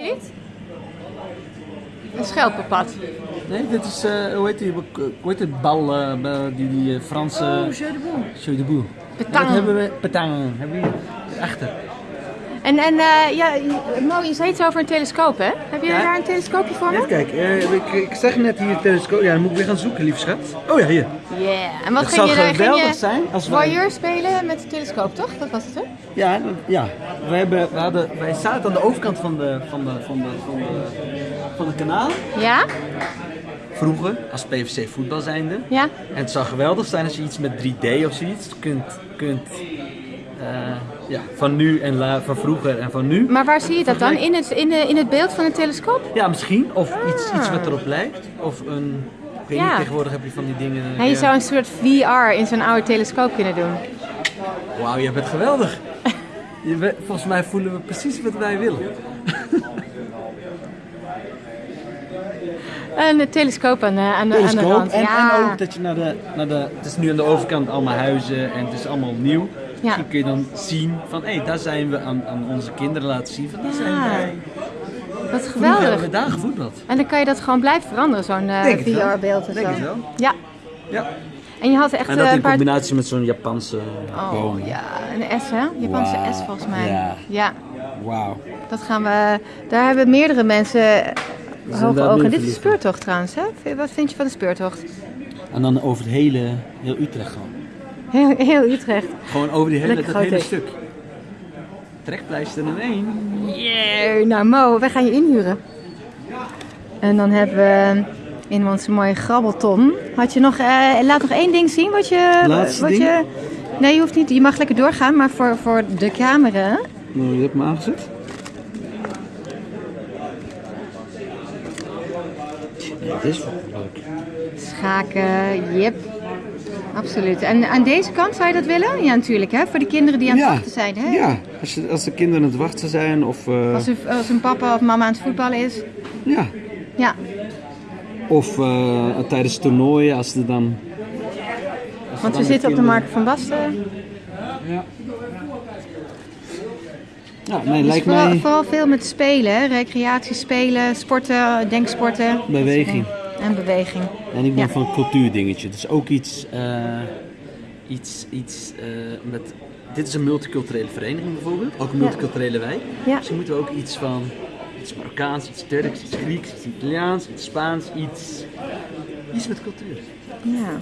Niet? Een schelpenpad. Nee, dit is, eh, hoe heet die, hoe heet die bal, eh, die, die eh, Franse... Oh, jeu de boel. Jeu de boel. Petang. Dat hebben we, petang, hebben we hier achter. En, en eh, ja, Mo, je zei iets over een telescoop, hè? Heb je Ja. daar een telescoopje voor Even me? kijken, eh, ik, ik zeg net hier telescoop, ja dan moet ik weer gaan zoeken lief schat. Oh ja, hier. Yeah. En wat Het ging zou je daar? Ging geweldig je zijn als wij- voyeur spelen met de telescoop, toch? Dat was het, hè? Ja, dat- ja. We hebben, we hadden, wij zaten aan de overkant van de, van de, van de, van de, van het kanaal. Ja? Vroeger, als PVC voetbal zijnde. Ja? En het zou geweldig zijn als je iets met 3D of zoiets kunt, kunt ja, van nu en la, van vroeger en van nu. Maar waar zie je dat dan? In het, in, de, in het beeld van een telescoop? Ja, misschien. Of iets, iets wat erop lijkt. Of een, ik weet Ja. niet, tegenwoordig heb je van die dingen. Ja, je zou een soort VR in zo'n oude telescoop kunnen doen. Wauw, je bent geweldig. Je bent- volgens mij voelen we precies wat wij willen. Een telescoop aan de, aan de, aan de telescoop. rand. En, ja. en ook dat je naar de, naar de. Het is nu aan de overkant allemaal huizen en het is allemaal nieuw. Misschien kun je dan zien van hé, daar zijn we aan, aan onze kinderen laten zien van daar zijn wij. Wat geweldig. we daar gevoetbald. En dan kan je dat gewoon blijven veranderen, zo'n eh, het wel. VR-beeld en Denk zo. het wel. Ja. Ja. En je had echt En eh, dat een in paar... combinatie met zo'n Japanse Oh boom. ja, een S hè? Japanse S volgens mij. ja. ja. Wauw. Dat gaan we... Daar hebben meerdere mensen hoge daar ogen. Dit is de speurtocht trouwens, hè? Wat vind je van de speurtocht? En dan over het hele, heel Utrecht gewoon. Heel, heel Utrecht. Gewoon over die hele, Lekker dat hele stuk. Trekpleister in één. Yeah. Nou Mo, wij gaan je inhuren. En dan hebben we in onze mooie grabbelton. Had je nog, eh, laat nog één ding zien wat je... Laatste wat ding? Je, nee, je hoeft niet. Je mag lekker doorgaan, maar voor, voor de camera... Nou, je hebt hem aangezet. Ja, dit is wel leuk. Schaken, yep. Absoluut. En aan deze kant zou je dat willen? Ja, natuurlijk, hè? Voor de kinderen die aan het wachten zijn, hè? Ja, als, je, als de kinderen aan het wachten zijn of... eh, Als, een, als een papa of mama aan het voetballen is. Ja. Ja. Of eh, tijdens toernooien als er dan... als Want we zitten op de Markt van Basten. Ja. Ja, nee, Dus lijkt vooral, mij vooral veel met spelen, hè? recreatie, spelen, sporten, denksporten. beweging. En beweging. En ik ben Ja. van cultuurdingetje. Dus ook iets... eh, iets, iets eh, met... Dit is een multiculturele vereniging bijvoorbeeld. Ook een Ja. multiculturele wijk. Ja. Dus moeten we ook iets van... Iets Marokkaans, iets Turks, iets Grieks, iets Italiaans, iets Spaans, iets... Iets met cultuur. Ja.